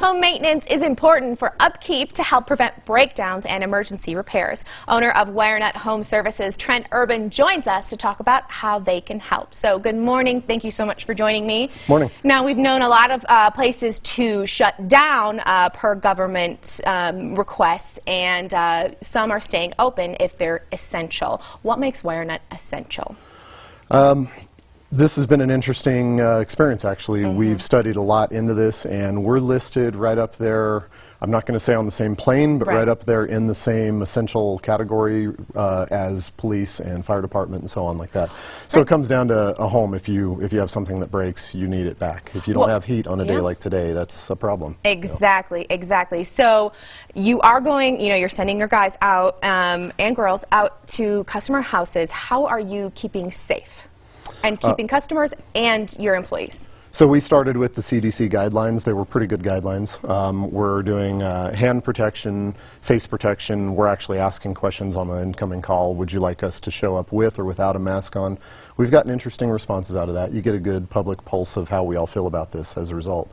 Home maintenance is important for upkeep to help prevent breakdowns and emergency repairs. Owner of WireNut Home Services, Trent Urban, joins us to talk about how they can help. So good morning. Thank you so much for joining me. Morning. Now, we've known a lot of uh, places to shut down uh, per government um, requests, and uh, some are staying open if they're essential. What makes WireNut essential? Um, this has been an interesting uh, experience, actually. Mm-hmm. We've studied a lot into this, and we're listed right up there. I'm not going to say on the same plane, but Right. right. up there in the same essential category uh, as police and fire department and so on, like that. So it comes down to a home. If you if you have something that breaks, you need it back. If you don't Well, have heat on a yeah. day like today, that's a problem. Exactly, exactly. So you are going, you know, you're sending your guys out um, and girls out to customer houses. How are you keeping safe and keeping customers and your employees? So we started with the CDC guidelines. They were pretty good guidelines. Um, we're doing uh, hand protection, face protection. We're actually asking questions on the incoming call. Would you like us to show up with or without a mask on? We've gotten interesting responses out of that. You get a good public pulse of how we all feel about this as a result.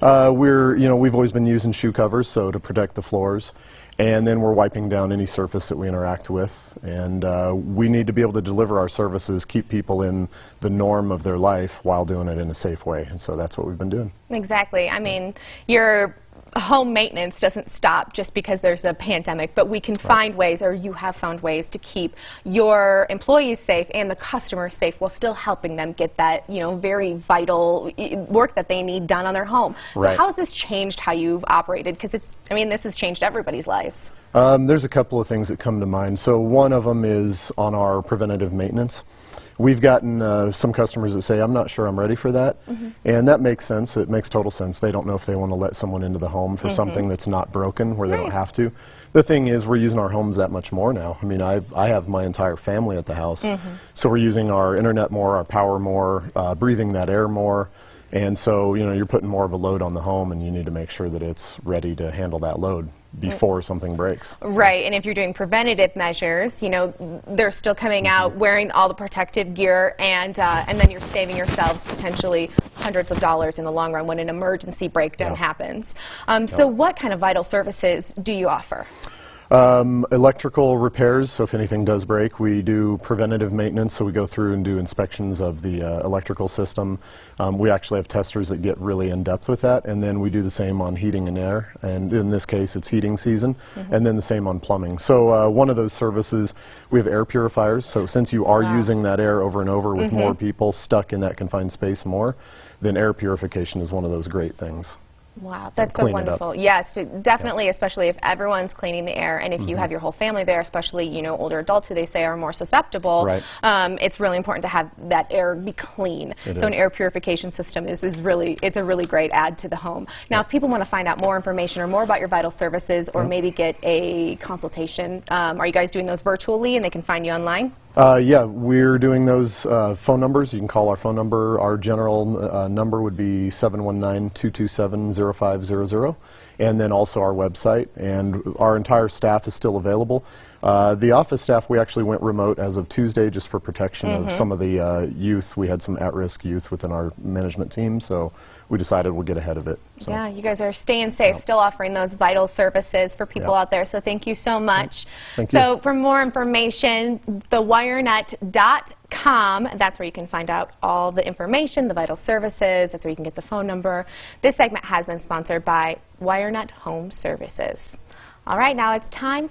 Uh, we're, you know, we've always been using shoe covers, so to protect the floors. And then we're wiping down any surface that we interact with. And uh, we need to be able to deliver our services, keep people in the norm of their life while doing it in a safe way. And so that's what we've been doing. Exactly. I mean, your home maintenance doesn't stop just because there's a pandemic, but we can find ways, or you have found ways, to keep your employees safe and the customers safe while still helping them get that, you know, very vital work that they need done on their home. So how has this changed how you've operated? Because it's, I mean, this has changed everybody's lives. Um, there's a couple of things that come to mind. So one of them is on our preventative maintenance. We've gotten uh, some customers that say, I'm not sure I'm ready for that. And that makes sense. It makes total sense. They don't know if they want to let someone into the home for something that's not broken where they don't have to. The thing is, we're using our homes that much more now. I mean, I, I have my entire family at the house. So we're using our internet more, our power more, uh, breathing that air more. And so, you know, you're putting more of a load on the home, and you need to make sure that it's ready to handle that load before something breaks. Right, and if you're doing preventative measures, you know, they're still coming out wearing all the protective gear, and uh, and then you're saving yourselves potentially hundreds of dollars in the long run when an emergency breakdown happens. Um, so, what kind of vital services do you offer? Um, electrical repairs, so if anything does break, we do preventative maintenance, so we go through and do inspections of the uh, electrical system. Um, we actually have testers that get really in depth with that, and then we do the same on heating and air, and in this case it's heating season, and then the same on plumbing. So uh, one of those services, we have air purifiers, so since you are using that air over and over with more people stuck in that confined space more, then air purification is one of those great things. Wow, that's so clean it up. wonderful. Yes, to- definitely, especially if everyone's cleaning the air, and if you have your whole family there, especially you know older adults who they say are more susceptible. Right. Um, it's really important to have that air be clean. It so an air purification system is, is really it's a really great add to the home. Now, if people want to find out more information or more about your vital services, or maybe get a consultation, um, are you guys doing those virtually, and they can find you online? Uh, yeah, we're doing those uh, phone numbers. You can call our phone number. Our general uh, number would be 719-227-0500. And then also our website. And our entire staff is still available. Uh, the office staff, we actually went remote as of Tuesday just for protection of some of the uh, youth. We had some at-risk youth within our management team, so we decided we'll get ahead of it. So. Yeah, you guys are staying safe, still offering those vital services for people Yeah. out there. So thank you so much. Thank so for more information, thewirenut.com. That's where you can find out all the information, the vital services. That's where you can get the phone number. This segment has been sponsored by WireNut Home Services. All right, now it's time.